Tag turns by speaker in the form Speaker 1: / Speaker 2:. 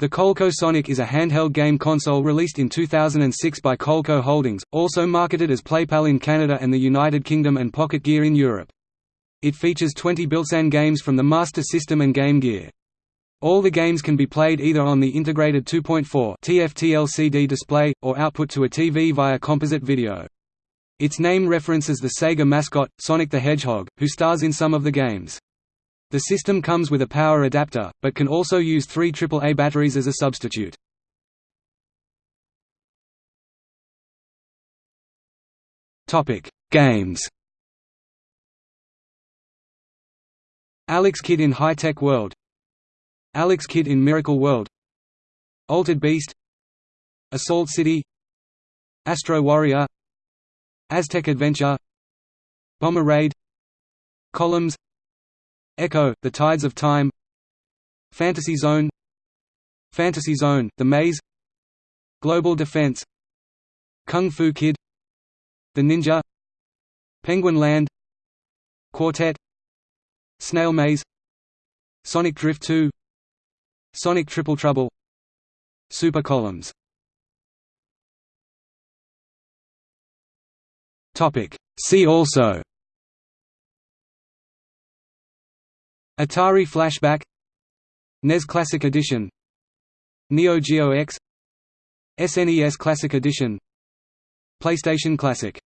Speaker 1: The Coleco Sonic is a handheld game console released in 2006 by Coleco Holdings, also marketed as PlayPal in Canada and the United Kingdom and Pocket Gear in Europe. It features 20 built-in games from the Master System and Game Gear. All the games can be played either on the integrated 2.4 TFT LCD display, or output to a TV via composite video. Its name references the Sega mascot, Sonic the Hedgehog, who stars in some of the games. The system comes with a power adapter, but can also use three AAA batteries as a substitute. Games. Alex Kidd in High Tech World. Alex Kidd in Miracle World. Altered Beast. Assault City. Astro Warrior. Aztec Adventure. Bomber Raid. Columns Ecco, The Tides of Time. Fantasy Zone. Fantasy Zone, The Maze. Global Defense. Kung Fu Kid. The Ninja. Penguin Land. Quartet. Snail Maze. Sonic Drift 2 Sonic Triple Trouble. Super Columns. See also Atari Flashback NES Classic Edition Neo Geo X SNES Classic Edition PlayStation Classic